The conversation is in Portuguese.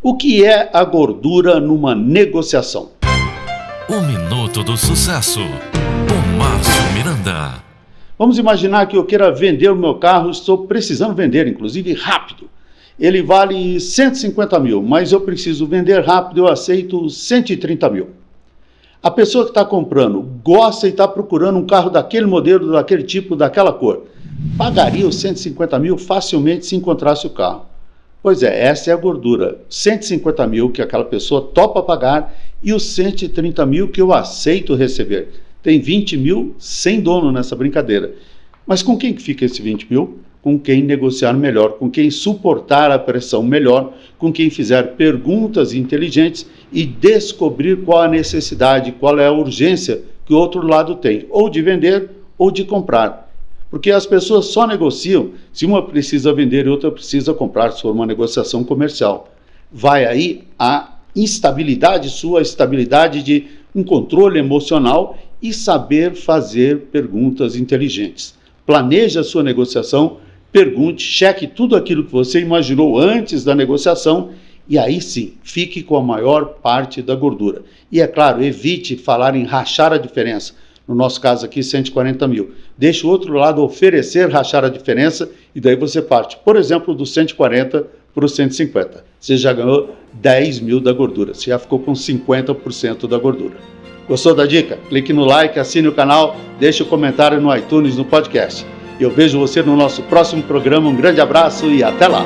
O que é a gordura numa negociação? O Minuto do Sucesso, com Márcio Miranda. Vamos imaginar que eu queira vender o meu carro, estou precisando vender, inclusive rápido. Ele vale 150 mil, mas eu preciso vender rápido, eu aceito 130 mil. A pessoa que está comprando gosta e está procurando um carro daquele modelo, daquele tipo, daquela cor. Pagaria os 150 mil facilmente se encontrasse o carro. Pois é, essa é a gordura. 150 mil que aquela pessoa topa pagar e os 130 mil que eu aceito receber. Tem 20 mil sem dono nessa brincadeira. Mas com quem que fica esse 20 mil? Com quem negociar melhor, com quem suportar a pressão melhor, com quem fizer perguntas inteligentes e descobrir qual a necessidade, qual é a urgência que o outro lado tem, ou de vender ou de comprar. Porque as pessoas só negociam se uma precisa vender e outra precisa comprar, se for uma negociação comercial. Vai aí a instabilidade sua, a estabilidade de um controle emocional e saber fazer perguntas inteligentes. Planeje a sua negociação, pergunte, cheque tudo aquilo que você imaginou antes da negociação e aí sim, fique com a maior parte da gordura. E é claro, evite falar em rachar a diferença no nosso caso aqui, 140 mil. Deixa o outro lado oferecer, rachar a diferença, e daí você parte, por exemplo, do 140 para o 150. Você já ganhou 10 mil da gordura, você já ficou com 50% da gordura. Gostou da dica? Clique no like, assine o canal, deixe o um comentário no iTunes, no podcast. Eu vejo você no nosso próximo programa. Um grande abraço e até lá!